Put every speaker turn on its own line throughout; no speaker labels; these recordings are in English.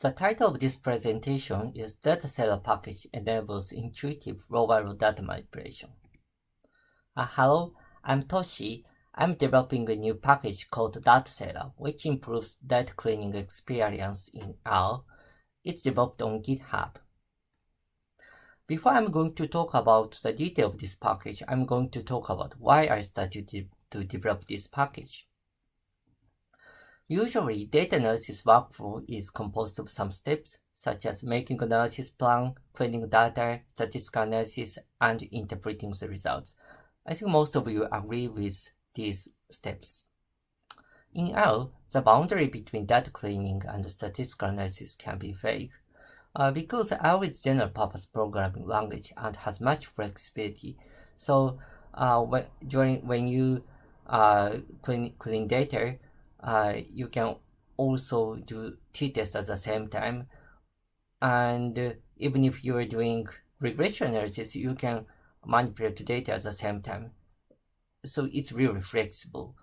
The title of this presentation is DataSailr Package Enables Intuitive Row-by-Row Data Manipulation. Uh, hello, I'm Toshi. I'm developing a new package called DataSailr, which improves data cleaning experience in R. It's developed on GitHub. Before I'm going to talk about the detail of this package, I'm going to talk about why I started to, to develop this package. Usually, data analysis workflow is composed of some steps, such as making analysis plan, cleaning data, statistical analysis, and interpreting the results. I think most of you agree with these steps. In R, the boundary between data cleaning and statistical analysis can be vague. Uh, because R is general-purpose programming language and has much flexibility, so uh, when, during when you uh, clean, clean data, uh, you can also do t-test at the same time. And uh, even if you are doing regression analysis, you can manipulate the data at the same time. So it's really flexible.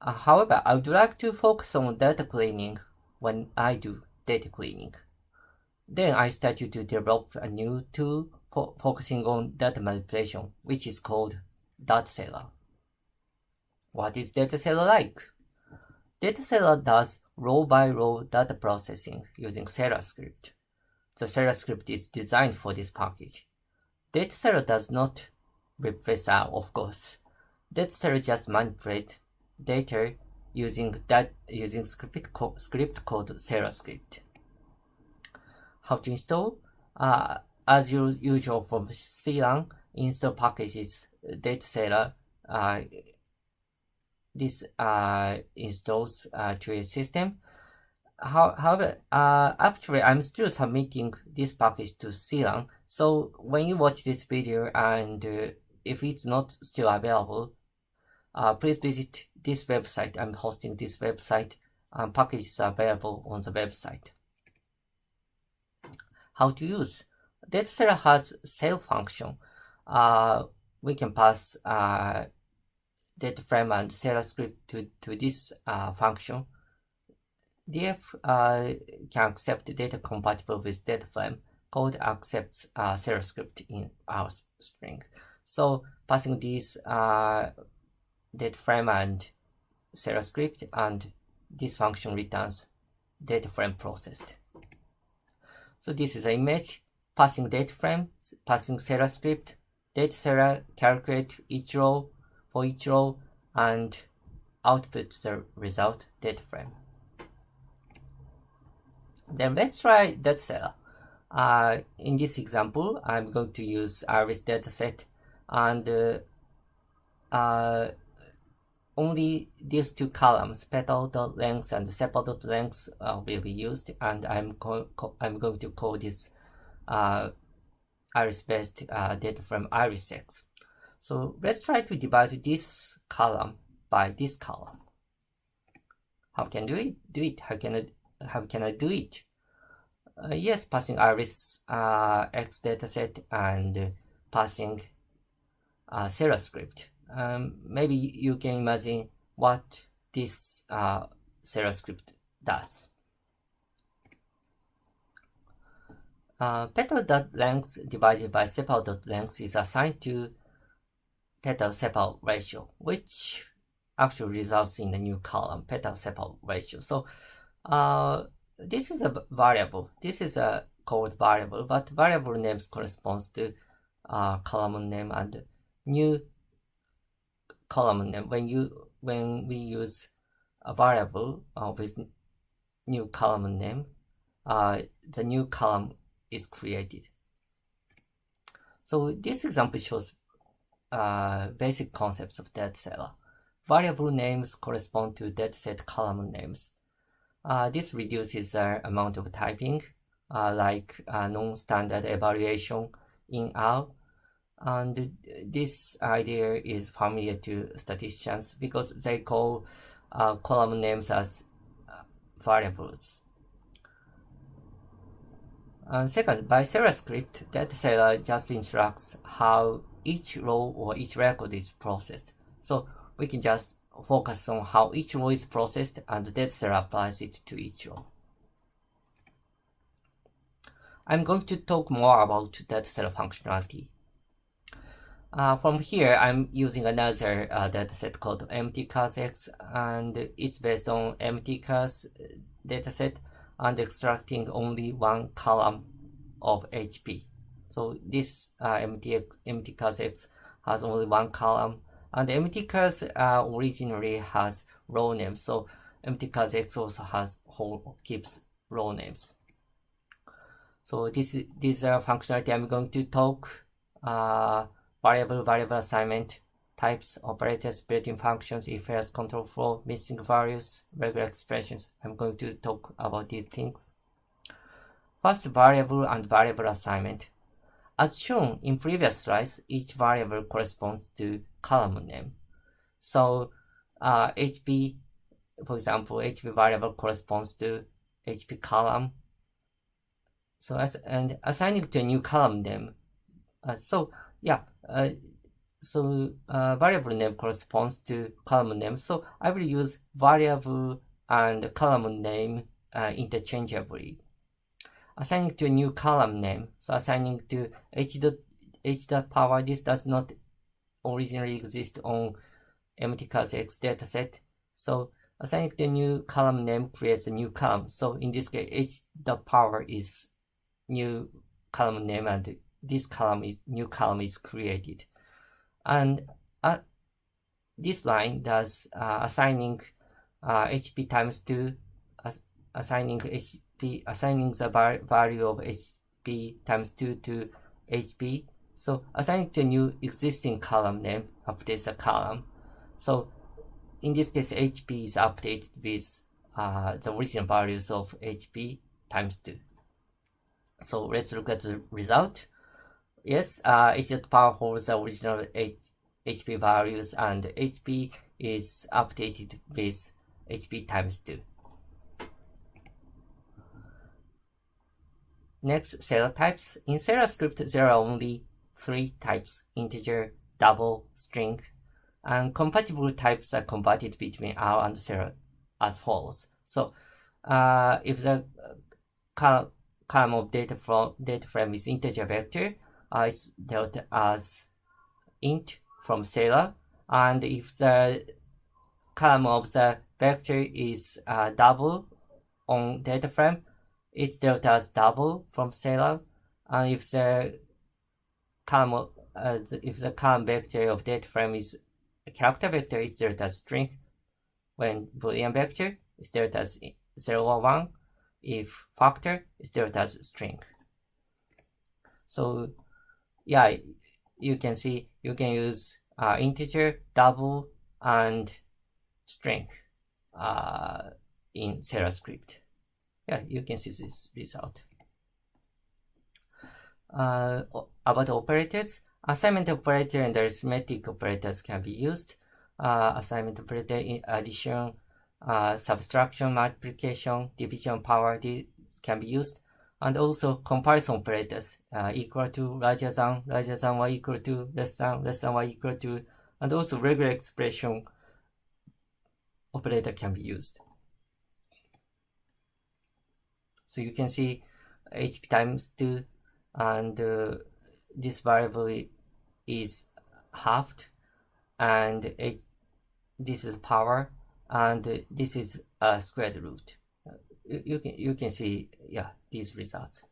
Uh, however, I would like to focus on data cleaning when I do data cleaning. Then I started to develop a new tool for focusing on data manipulation, which is called DataSailr. What is DataSailr like? DataSailr does row-by-row -row data processing using Sailr script. The Sailr script is designed for this package. DataSailr does not replace R, of course. DataSailr just manipulate data using that using script, co script called Sailr script. How to install? Uh, as usual from CRAN, install packages DataSailr uh, this uh, installs uh, to your system. However, uh, actually, I'm still submitting this package to CRAN. So when you watch this video and uh, if it's not still available, uh, please visit this website. I'm hosting this website. Um, packages are available on the website. How to use? DataSailr has sail function. Uh, we can pass uh, data frame and Sailr script to, to this uh, function, df uh, can accept data compatible with data frame. Code accepts uh, script in our string. So passing this uh, data frame and Sailr script and this function returns data frame processed. So this is an image, passing data frame, passing Seller script, data DataSailr calculate each row for each row and output the result data frame. Then let's try DataSailr. Uh, in this example, I'm going to use Iris dataset and uh, uh, only these two columns, petal.length and sepal.length uh, will be used and I'm, I'm going to call this uh, iris-based uh, data frame iris6. So let's try to divide this column by this column. How can I do it? Do it? How can I? How can I do it? Uh, yes, passing iris uh, x dataset and passing uh, Sailr script. Um, maybe you can imagine what this uh, Sailr script does. Uh, petal.length divided by sepal.length is assigned to petal-sepal ratio, which actually results in the new column, petal-sepal ratio. So uh, this is a variable. This is a called variable, but variable names corresponds to uh, column name and new column name. When you when we use a variable uh, with new column name, uh, the new column is created. So this example shows uh, basic concepts of DataSailr. Variable names correspond to dataset column names. Uh, this reduces the amount of typing, uh, like uh, non-standard evaluation in R. And this idea is familiar to statisticians because they call uh, column names as variables. And second, by Sailr script, that DataSailr just instructs how each row or each record is processed. So we can just focus on how each row is processed and that DataSailr applies it to each row. I'm going to talk more about dataset functionality. Uh, from here, I'm using another uh, dataset called mtcars and it's based on mtcars dataset and extracting only one column of HP. So this uh, MT, mtcars has only one column and mtcars uh, originally has row names. So mtcars also has whole keeps row names. So this this uh, functionality I'm going to talk uh, variable variable assignment types, operators, built-in functions, if else control flow, missing values, regular expressions. I'm going to talk about these things. First, variable and variable assignment. As shown in previous slides, each variable corresponds to column name. So uh, HP, for example, HP variable corresponds to HP column. So as and assigning to a new column name. Uh, so yeah, uh, so uh, variable name corresponds to column name. So I will use variable and column name uh, interchangeably. Assigning to a new column name. So assigning to h dot h dot power. This does not originally exist on mtcars x dataset. So assigning a new column name creates a new column. So in this case, h dot power is new column name and this column is new column is created and uh, this line does uh, assigning uh, HP times 2 as, assigning HP assigning the value of HP times 2 to HP so assigning to new existing column name updates the column. So in this case HP is updated with uh, the original values of HP times 2 so let's look at the result Yes, uh, H power holds the original H HP values and HP is updated with HP times 2. Next, Sailr types. In Sailr script, there are only three types, integer, double, string, and compatible types are converted between R and Sailr as follows. So, uh, if the uh, column of data, from, data frame is integer vector, is dealt as int from Sailr. And if the column of the vector is uh, double on data frame, it's dealt as double from Sailr. And if the column uh, if the column vector of data frame is a character vector, it's dealt as string. When boolean vector is dealt as 0 or 1. If factor is dealt as string. So yeah, you can see you can use uh, integer, double, and string uh, in Sailr script. Yeah, you can see this result. Uh, about operators, assignment operator and arithmetic operators can be used. Uh, assignment operator in addition, uh, subtraction, multiplication, division, power can be used and also comparison operators uh, equal to, larger than, larger than or equal to, less than, less than or equal to, and also regular expression operator can be used. So you can see HP times 2 and uh, this variable is halved and H, this is power and this is a squared root you, can you can see yeah these results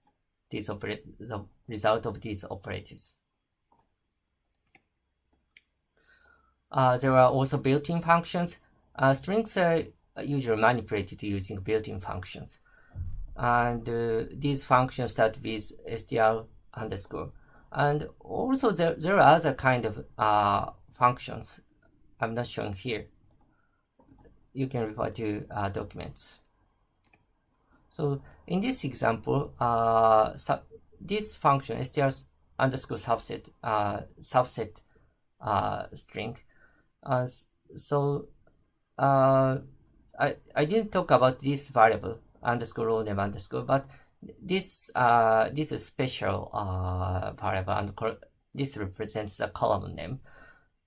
these the result of these operators uh, there are also built-in functions. Uh, strings are usually manipulated using built-in functions. And uh, these functions start with str underscore. And also there, there are other kind of uh, functions. I'm not showing here. You can refer to uh, documents so in this example, uh, this function str underscore subset uh, subset uh, string. Uh, so uh, I I didn't talk about this variable underscore row name underscore, but this uh, this is special uh, variable and this represents the column name.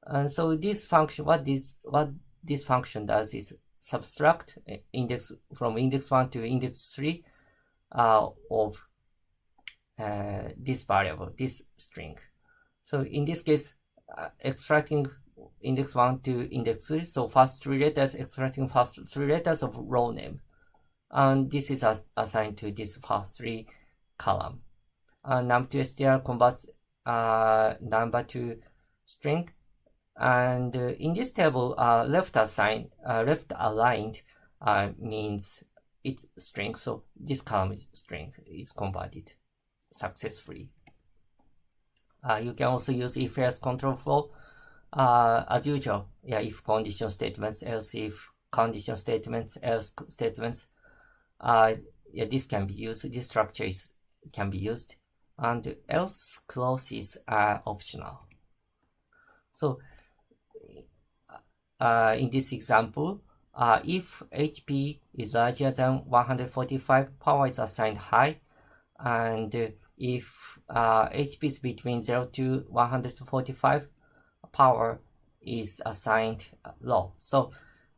And so this function, what this what this function does is subtract index from index 1 to index 3 uh, of uh, this variable, this string. So in this case, uh, extracting index 1 to index 3, so first three letters, extracting first three letters of row name. And this is as assigned to this first three column. And num2str converts uh, number to string. And uh, in this table, uh, left assigned, uh, left aligned means it's string. So this column is string. It's converted successfully. You can also use if else control flow as usual. Yeah, if condition statements, else if condition statements, else statements. Uh, yeah, this can be used. This structure is can be used, and else clauses are optional. So, uh, in this example, uh, if HP is larger than 145, power is assigned high, and if uh, HP is between 0 to 145, power is assigned low. So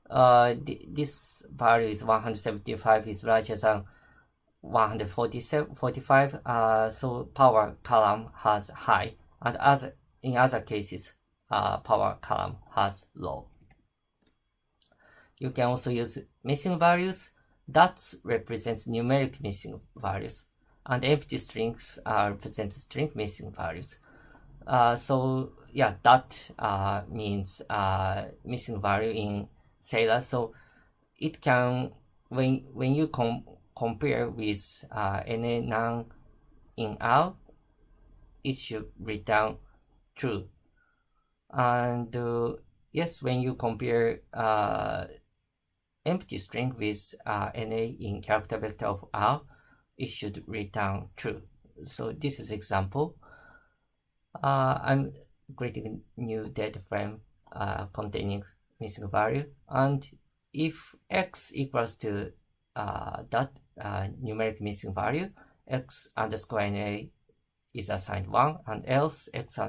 uh, th this value is 175 is larger than 145, uh, so power column has high, and other in other cases, uh, power column has low. You can also use missing values. That represents numeric missing values, and empty strings uh, represent string missing values. Uh, so yeah, that uh, means uh, missing value in Sailr. So it can when when you com compare with uh, any non in out, it should return true. And uh, yes, when you compare empty string with uh, NA in character vector of R, it should return true. So this is example. Uh, I'm creating a new data frame uh, containing missing value and if x equals to uh, that uh, numeric missing value, x underscore na is assigned 1 and else x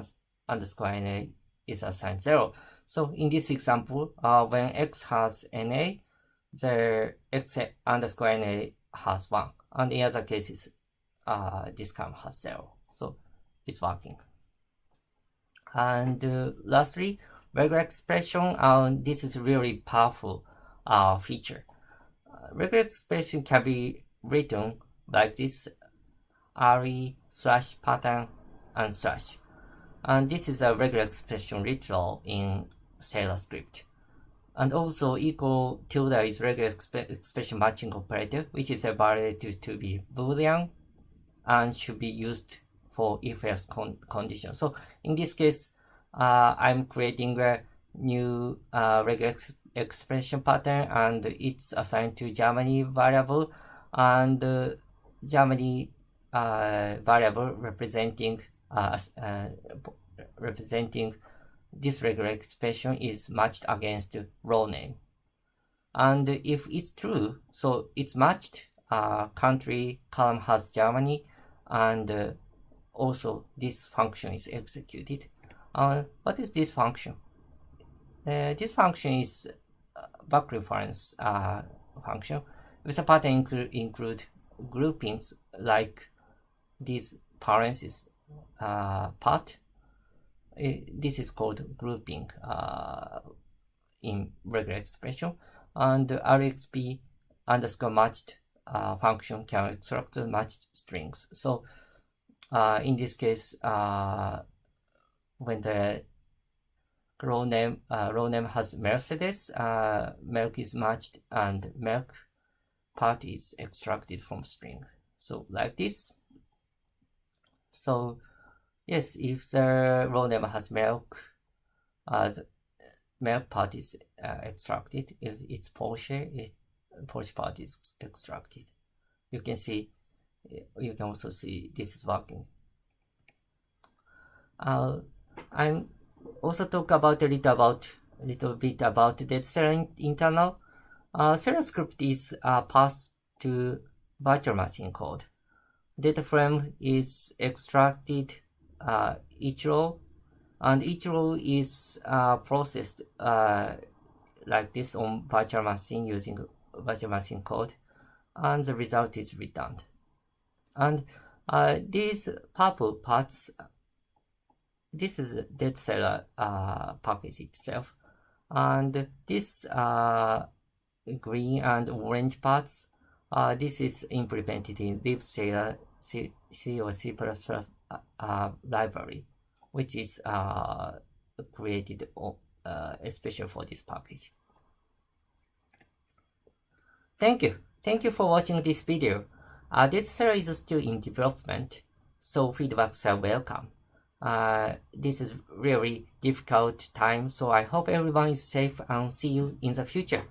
underscore na is assigned 0. So in this example, uh, when x has na, the x underscore na has 1 and in other cases uh, this column has 0 so it's working. And uh, lastly regular expression uh, this is really powerful uh, feature. Uh, regular expression can be written like this re slash pattern and slash. And this is a regular expression literal in Sailr script and also equal tilde is regular exp expression matching operator, which is evaluated to be boolean and should be used for if-else con condition. So in this case, uh, I'm creating a new uh, regular ex expression pattern and it's assigned to Germany variable and uh, Germany uh, variable representing uh, uh, representing this regular expression is matched against row name. And if it's true, so it's matched, uh, country column has Germany, and uh, also this function is executed. Uh, what is this function? Uh, this function is back reference uh, function with a pattern include, include groupings like these parentheses uh, part this is called grouping uh, in regular expression and RXP underscore matched uh, function can extract matched strings. So uh, in this case, when the row name uh, row name has Mercedes, uh, milk is matched and milk part is extracted from string. So like this. So Yes, if the row name has milk, uh, the milk part is uh, extracted. If it's Porsche, it Porsche part is extracted. You can see, you can also see this is working. Uh, I'm also talk about a little about a little bit about the Sailr internal. Uh, Sailr script is uh, passed to virtual machine code. Data frame is extracted uh, each row and each row is uh, processed uh, like this on virtual machine using virtual machine code and the result is returned. And Uh, these purple parts, this is DataSailr uh, package itself, and this uh, green and orange parts, uh, this is implemented in libsailr C, C or C++ uh, library, which is uh, created uh, especially for this package. Thank you. Thank you for watching this video. Uh, this is still in development, so feedbacks are welcome. Uh, this is really difficult time, so I hope everyone is safe and see you in the future.